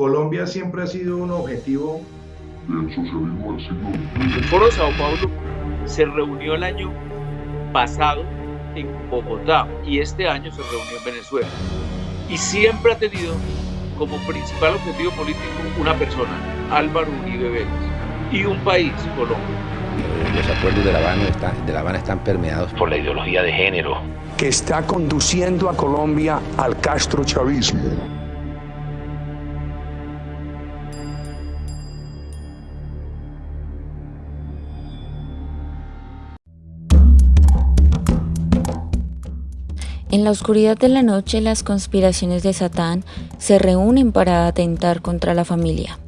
Colombia siempre ha sido un objetivo del socialismo del siglo El Foro de Sao Paulo se reunió el año pasado en Bogotá y este año se reunió en Venezuela. Y siempre ha tenido como principal objetivo político una persona, Álvaro Uribe Vélez, y un país, Colombia. Los acuerdos de La, Habana están, de La Habana están permeados por la ideología de género. Que está conduciendo a Colombia al castrochavismo. En la oscuridad de la noche las conspiraciones de Satán se reúnen para atentar contra la familia.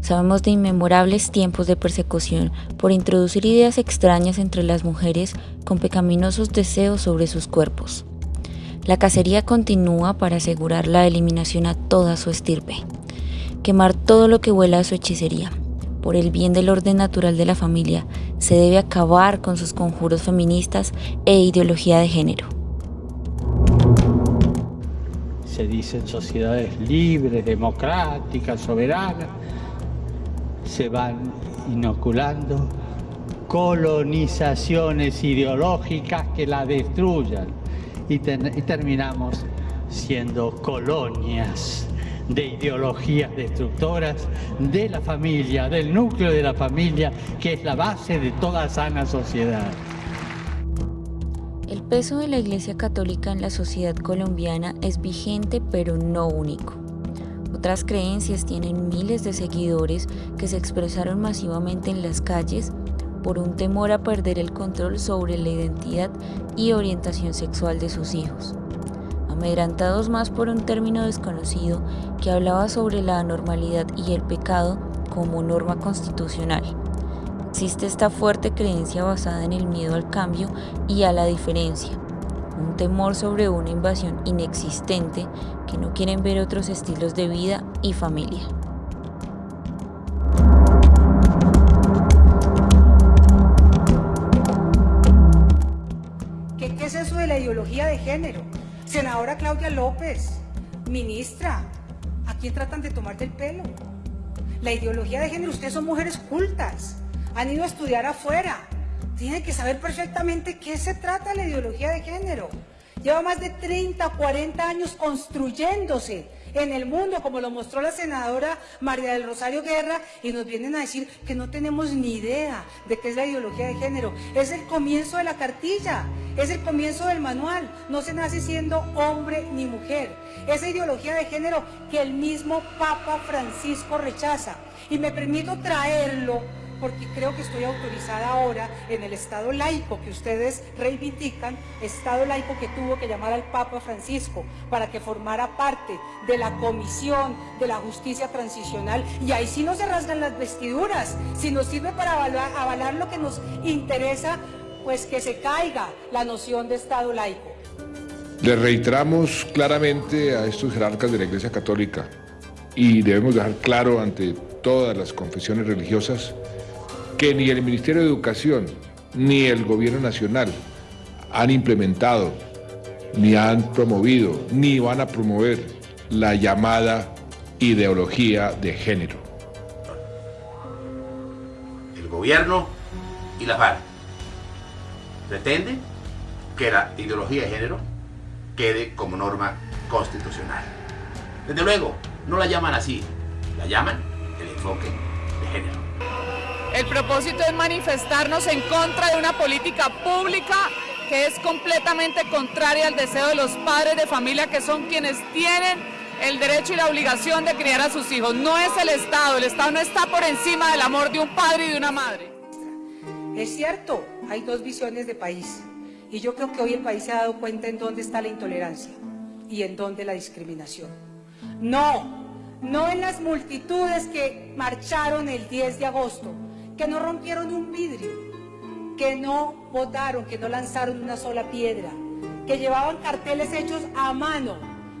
Sabemos de inmemorables tiempos de persecución por introducir ideas extrañas entre las mujeres con pecaminosos deseos sobre sus cuerpos. La cacería continúa para asegurar la eliminación a toda su estirpe, quemar todo lo que huela a su hechicería. Por el bien del orden natural de la familia, se debe acabar con sus conjuros feministas e ideología de género. Se dicen sociedades libres, democráticas, soberanas, se van inoculando colonizaciones ideológicas que la destruyan y, y terminamos siendo colonias de ideologías destructoras de la familia, del núcleo de la familia, que es la base de toda sana sociedad. Peso de la Iglesia Católica en la sociedad colombiana es vigente pero no único. Otras creencias tienen miles de seguidores que se expresaron masivamente en las calles por un temor a perder el control sobre la identidad y orientación sexual de sus hijos, amedrantados más por un término desconocido que hablaba sobre la anormalidad y el pecado como norma constitucional. Existe esta fuerte creencia basada en el miedo al cambio y a la diferencia, un temor sobre una invasión inexistente que no quieren ver otros estilos de vida y familia. ¿Qué, ¿Qué, es eso de la ideología de género? Senadora Claudia López, ministra, ¿a quién tratan de tomar del pelo? La ideología de género, ustedes son mujeres cultas han ido a estudiar afuera. Tienen que saber perfectamente qué se trata la ideología de género. Lleva más de 30, 40 años construyéndose en el mundo, como lo mostró la senadora María del Rosario Guerra, y nos vienen a decir que no tenemos ni idea de qué es la ideología de género. Es el comienzo de la cartilla, es el comienzo del manual. No se nace siendo hombre ni mujer. Esa ideología de género que el mismo Papa Francisco rechaza. Y me permito traerlo porque creo que estoy autorizada ahora en el Estado laico que ustedes reivindican, Estado laico que tuvo que llamar al Papa Francisco para que formara parte de la Comisión de la Justicia Transicional y ahí sí no se rasgan las vestiduras, si nos sirve para avalar, avalar lo que nos interesa, pues que se caiga la noción de Estado laico. Le reiteramos claramente a estos jerarcas de la Iglesia Católica y debemos dejar claro ante todas las confesiones religiosas que ni el Ministerio de Educación ni el Gobierno Nacional han implementado, ni han promovido, ni van a promover la llamada ideología de género. El gobierno y la FARC pretenden que la ideología de género quede como norma constitucional. Desde luego, no la llaman así, la llaman el enfoque de género. El propósito es manifestarnos en contra de una política pública que es completamente contraria al deseo de los padres de familia que son quienes tienen el derecho y la obligación de criar a sus hijos. No es el Estado, el Estado no está por encima del amor de un padre y de una madre. Es cierto, hay dos visiones de país y yo creo que hoy el país se ha dado cuenta en dónde está la intolerancia y en dónde la discriminación. No, no en las multitudes que marcharon el 10 de agosto, que no rompieron un vidrio, que no votaron, que no lanzaron una sola piedra, que llevaban carteles hechos a mano.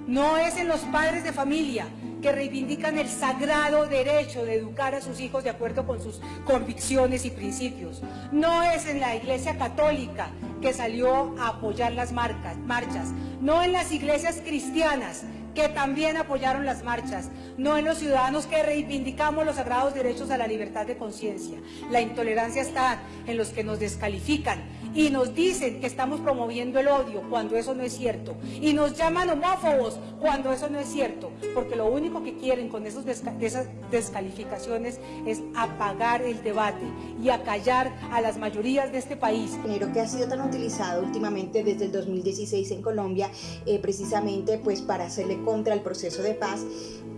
No es en los padres de familia que reivindican el sagrado derecho de educar a sus hijos de acuerdo con sus convicciones y principios. No es en la iglesia católica que salió a apoyar las marcas, marchas. No en las iglesias cristianas que también apoyaron las marchas, no en los ciudadanos que reivindicamos los sagrados derechos a la libertad de conciencia. La intolerancia está en los que nos descalifican y nos dicen que estamos promoviendo el odio cuando eso no es cierto. Y nos llaman homófobos cuando eso no es cierto, porque lo único que quieren con esos esas descalificaciones es apagar el debate y acallar a las mayorías de este país. Género que ha sido tan utilizado últimamente desde el 2016 en Colombia, eh, precisamente pues para hacerle contra el proceso de paz,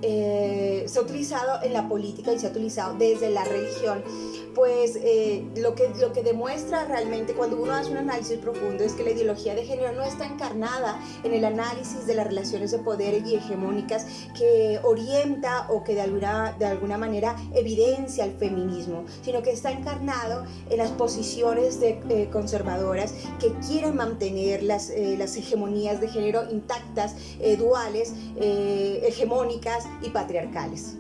eh, se ha utilizado en la política y se ha utilizado desde la religión pues eh, lo, que, lo que demuestra realmente cuando uno hace un análisis profundo es que la ideología de género no está encarnada en el análisis de las relaciones de poder y hegemónicas que orienta o que de alguna, de alguna manera evidencia el feminismo, sino que está encarnado en las posiciones de, eh, conservadoras que quieren mantener las, eh, las hegemonías de género intactas, duales, hegemónicas y patriarcales.